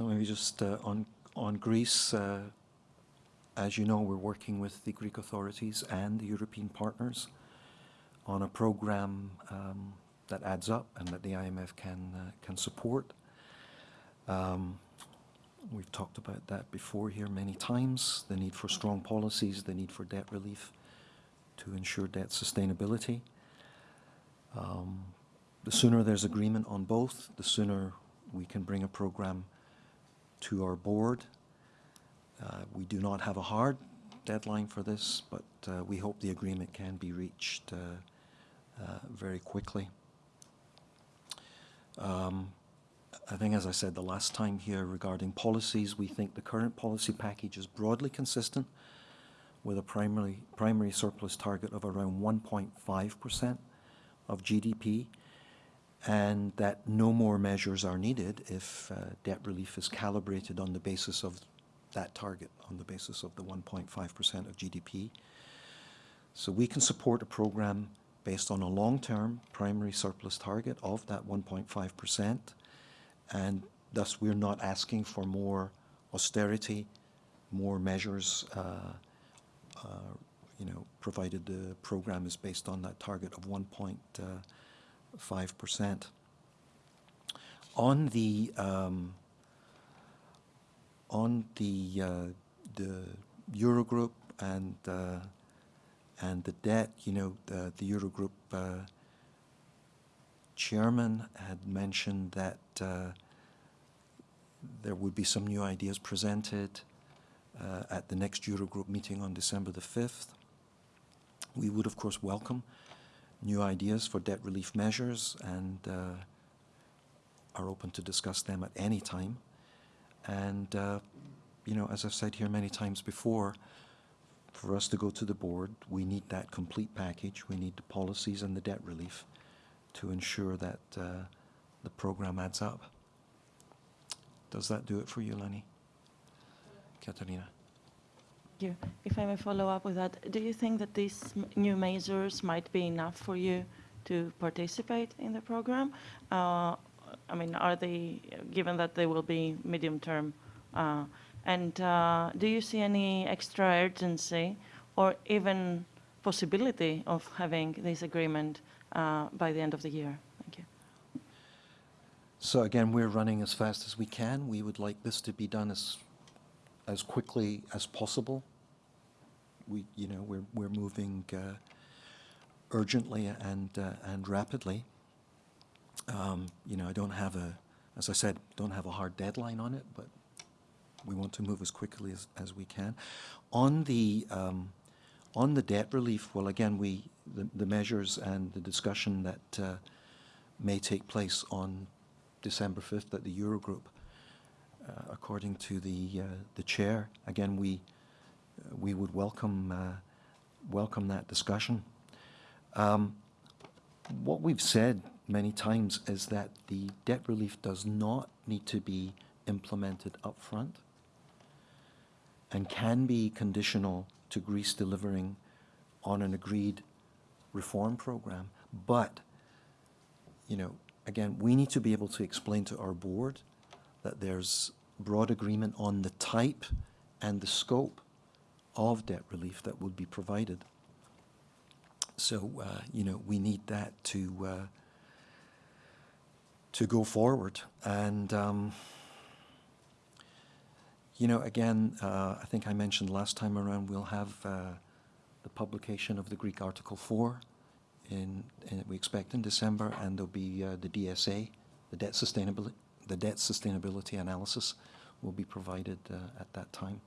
So maybe just uh, on, on Greece, uh, as you know, we're working with the Greek authorities and the European partners on a program um, that adds up and that the IMF can, uh, can support. Um, we've talked about that before here many times, the need for strong policies, the need for debt relief to ensure debt sustainability. Um, the sooner there's agreement on both, the sooner we can bring a program to our board. Uh, we do not have a hard deadline for this, but uh, we hope the agreement can be reached uh, uh very quickly. Um, I think, as I said the last time here regarding policies, we think the current policy package is broadly consistent with a primary, primary surplus target of around 1.5% of GDP and that no more measures are needed if uh, debt relief is calibrated on the basis of that target, on the basis of the 1.5% of GDP. So we can support a program based on a long-term primary surplus target of that 1.5%, and thus we're not asking for more austerity, more measures, uh, uh, you know, provided the program is based on that target of 1.5%. 5%. On the um, on the uh, the Eurogroup and uh, and the debt, you know, the, the Eurogroup uh, chairman had mentioned that uh, there would be some new ideas presented uh, at the next Eurogroup meeting on December the 5th. We would, of course, welcome new ideas for debt relief measures and uh, are open to discuss them at any time. And, uh, you know, as I've said here many times before, for us to go to the board, we need that complete package. We need the policies and the debt relief to ensure that uh, the program adds up. Does that do it for you, Lenny? Katarina? You. If I may follow up with that, do you think that these new measures might be enough for you to participate in the program? Uh, I mean, are they, given that they will be medium term, uh, and uh, do you see any extra urgency or even possibility of having this agreement uh, by the end of the year? Thank you. So again, we're running as fast as we can. We would like this to be done as as quickly as possible we, you know, we're, we're moving uh, urgently and, uh, and rapidly. Um, you know, I don't have a, as I said, don't have a hard deadline on it, but we want to move as quickly as, as we can. On the, um, on the debt relief, well, again, we, the, the measures and the discussion that uh, may take place on December 5th at the Eurogroup, according to the, uh, the chair, again, we, we would welcome uh, welcome that discussion. Um, what we've said many times is that the debt relief does not need to be implemented upfront and can be conditional to Greece delivering on an agreed reform program. But, you know, again, we need to be able to explain to our board that there's broad agreement on the type and the scope of debt relief that would be provided. So, uh, you know, we need that to uh, to go forward. And, um, you know, again, uh, I think I mentioned last time around, we'll have uh, the publication of the Greek Article 4 in, in we expect in December, and there'll be uh, the DSA, the debt sustainability, the debt sustainability analysis will be provided uh, at that time.